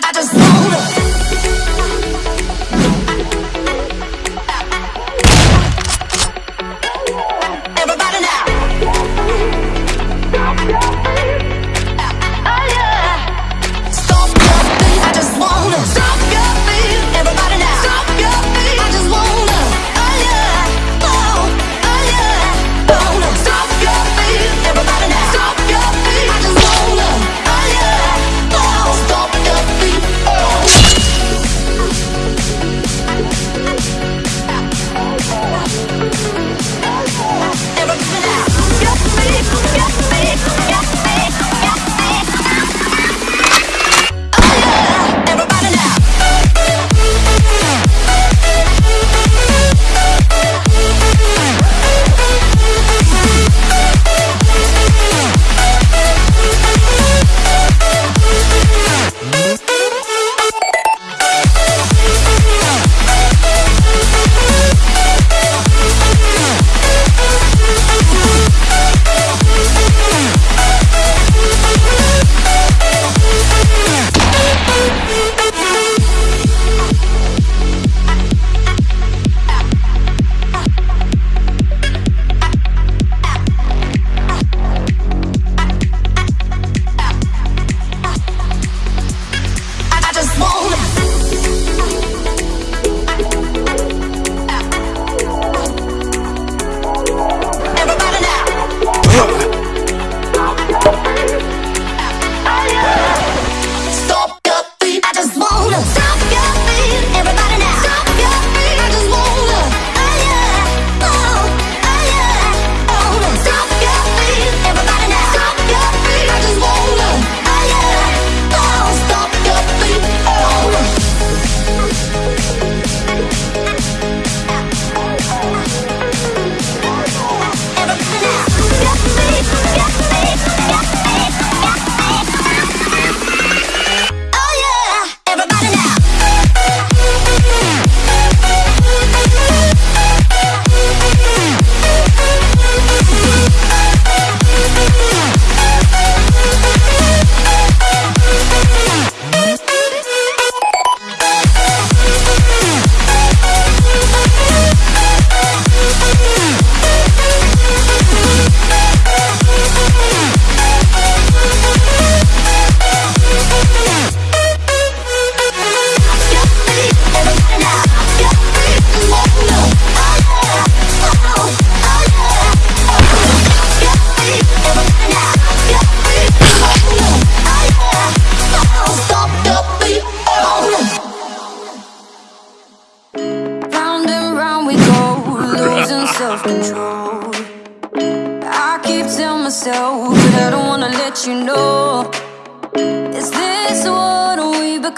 I, I just.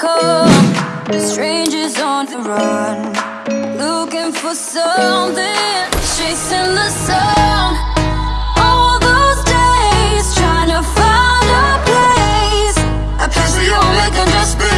come Strangers on the run Looking for something. Chasing the sun. All those days Trying to find a place. A place where you only can just be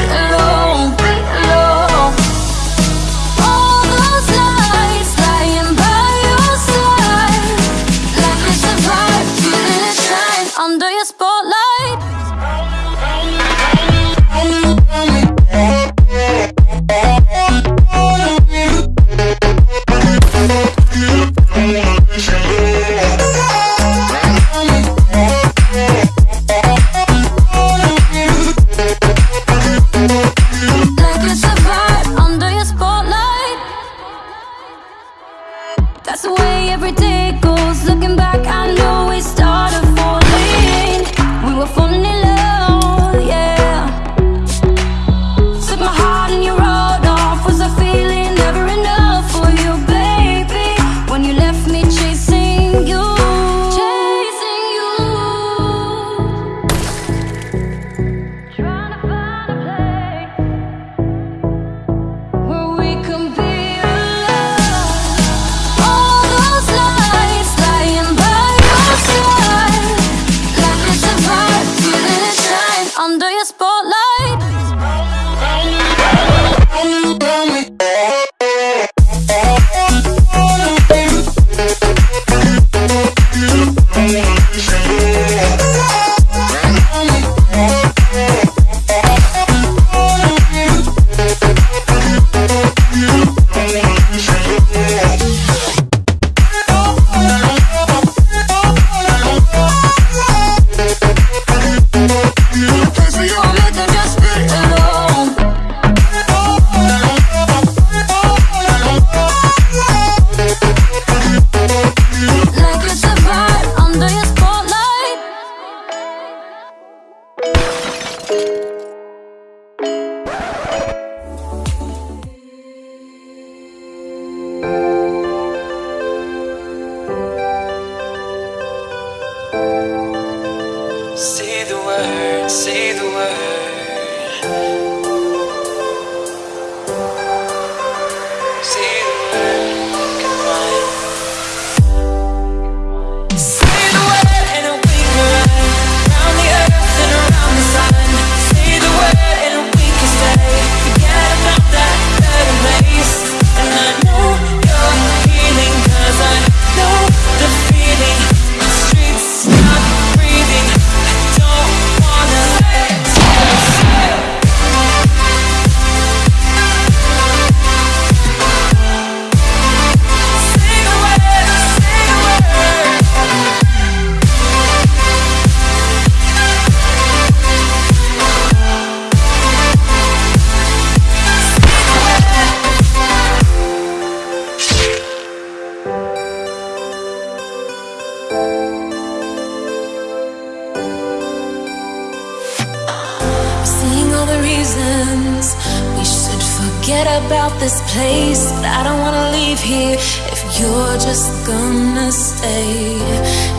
Reasons. We should forget about this place, but I don't wanna leave here if you're just gonna stay.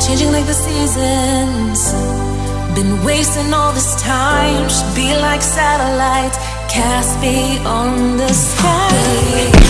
Changing like the seasons. Been wasting all this time, should be like satellites cast beyond the sky.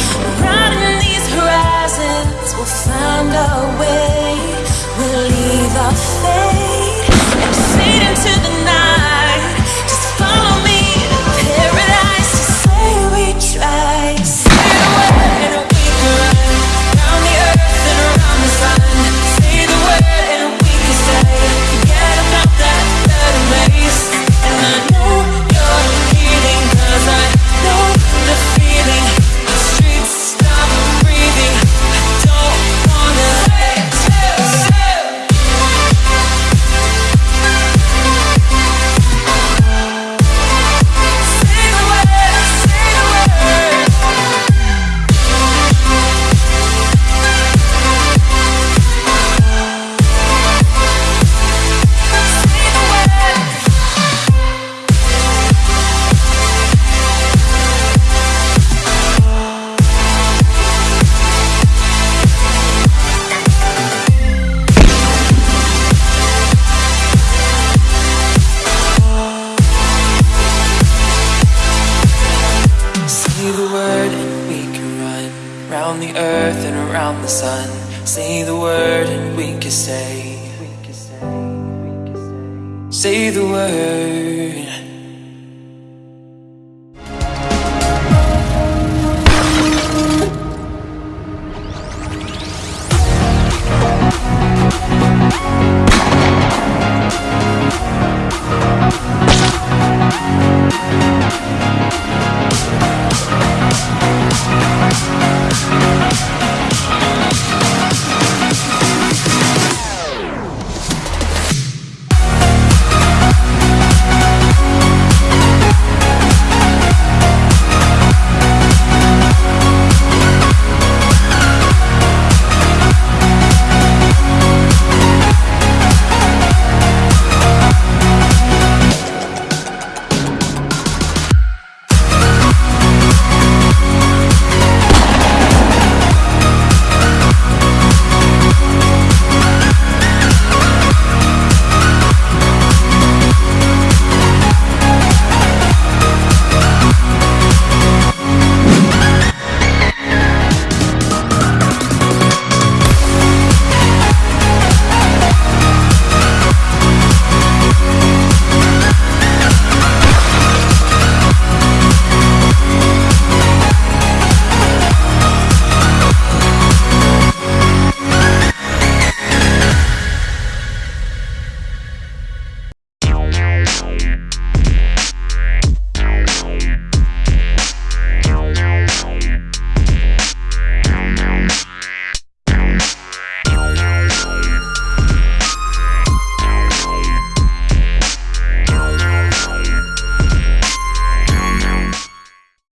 The sun. Say the word and we can stay. Say the word.